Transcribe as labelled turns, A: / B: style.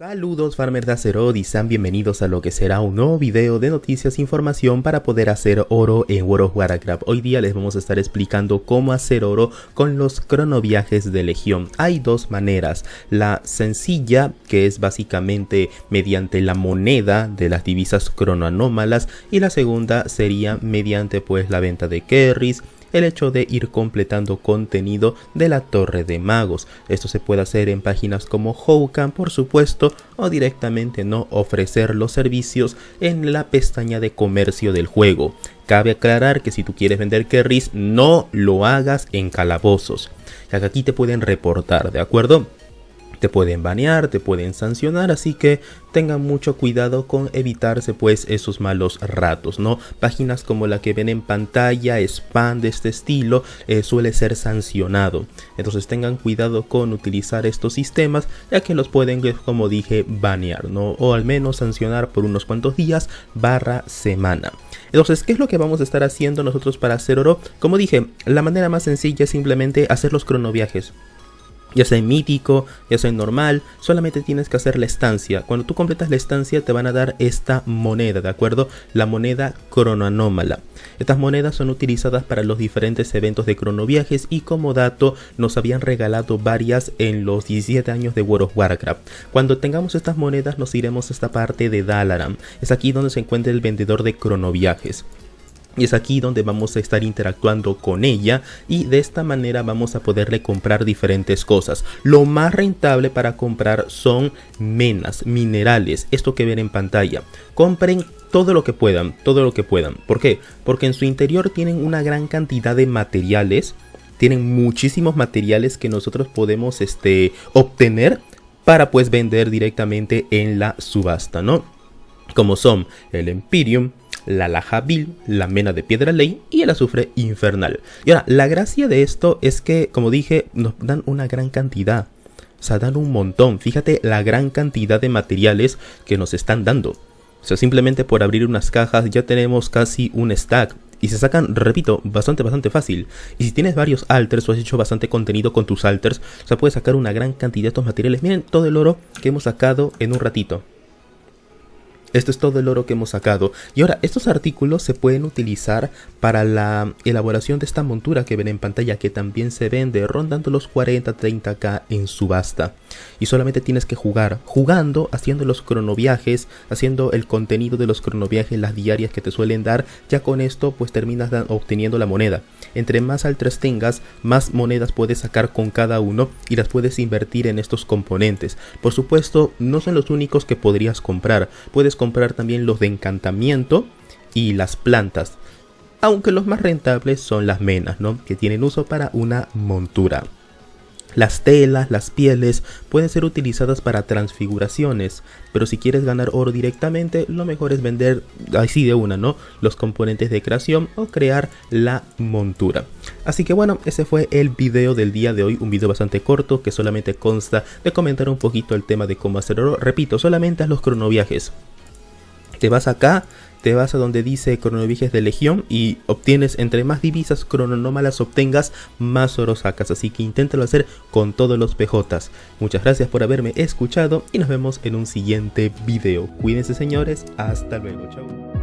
A: Saludos farmers de Azeroth y sean bienvenidos a lo que será un nuevo video de noticias e información para poder hacer oro en World of Warcraft. Hoy día les vamos a estar explicando cómo hacer oro con los cronoviajes de Legión. Hay dos maneras, la sencilla que es básicamente mediante la moneda de las divisas cronoanómalas y la segunda sería mediante pues la venta de carries, el hecho de ir completando contenido de la Torre de Magos. Esto se puede hacer en páginas como Houkan, por supuesto, o directamente no ofrecer los servicios en la pestaña de comercio del juego. Cabe aclarar que si tú quieres vender carries, no lo hagas en calabozos, ya que aquí te pueden reportar, ¿de acuerdo? Te pueden banear, te pueden sancionar, así que tengan mucho cuidado con evitarse pues esos malos ratos, ¿no? Páginas como la que ven en pantalla, spam de este estilo, eh, suele ser sancionado. Entonces tengan cuidado con utilizar estos sistemas, ya que los pueden, eh, como dije, banear, ¿no? O al menos sancionar por unos cuantos días barra semana. Entonces, ¿qué es lo que vamos a estar haciendo nosotros para hacer oro? Como dije, la manera más sencilla es simplemente hacer los cronoviajes ya sea en mítico, ya sea en normal, solamente tienes que hacer la estancia. Cuando tú completas la estancia te van a dar esta moneda, ¿de acuerdo? La moneda cronoanómala. Estas monedas son utilizadas para los diferentes eventos de cronoviajes y como dato nos habían regalado varias en los 17 años de World of Warcraft. Cuando tengamos estas monedas nos iremos a esta parte de Dalaran. Es aquí donde se encuentra el vendedor de cronoviajes. Y es aquí donde vamos a estar interactuando con ella y de esta manera vamos a poderle comprar diferentes cosas. Lo más rentable para comprar son menas, minerales, esto que ven en pantalla. Compren todo lo que puedan, todo lo que puedan. ¿Por qué? Porque en su interior tienen una gran cantidad de materiales, tienen muchísimos materiales que nosotros podemos este, obtener para pues vender directamente en la subasta, ¿no? Como son el Empyreum, la laja vil, la mena de piedra ley y el azufre infernal. Y ahora, la gracia de esto es que, como dije, nos dan una gran cantidad. O sea, dan un montón. Fíjate la gran cantidad de materiales que nos están dando. O sea, simplemente por abrir unas cajas ya tenemos casi un stack. Y se sacan, repito, bastante, bastante fácil. Y si tienes varios alters o has hecho bastante contenido con tus alters, o sea, puedes sacar una gran cantidad de estos materiales. Miren todo el oro que hemos sacado en un ratito. Esto es todo el oro que hemos sacado. Y ahora, estos artículos se pueden utilizar para la elaboración de esta montura que ven en pantalla, que también se vende rondando los 40-30k en subasta. Y solamente tienes que jugar, jugando, haciendo los cronoviajes, haciendo el contenido de los cronoviajes, las diarias que te suelen dar. Ya con esto, pues terminas obteniendo la moneda. Entre más altres tengas, más monedas puedes sacar con cada uno y las puedes invertir en estos componentes. Por supuesto, no son los únicos que podrías comprar. Puedes comprar también los de encantamiento y las plantas. Aunque los más rentables son las menas, ¿no? Que tienen uso para una montura. Las telas, las pieles pueden ser utilizadas para transfiguraciones, pero si quieres ganar oro directamente, lo mejor es vender así de una, ¿no? Los componentes de creación o crear la montura. Así que bueno, ese fue el video del día de hoy, un video bastante corto que solamente consta de comentar un poquito el tema de cómo hacer oro. Repito, solamente a los cronoviajes. Te vas acá, te vas a donde dice cronoviajes de legión y obtienes entre más divisas crononómalas obtengas, más oro sacas. Así que inténtalo hacer con todos los PJs. Muchas gracias por haberme escuchado y nos vemos en un siguiente video. Cuídense señores, hasta luego, chao.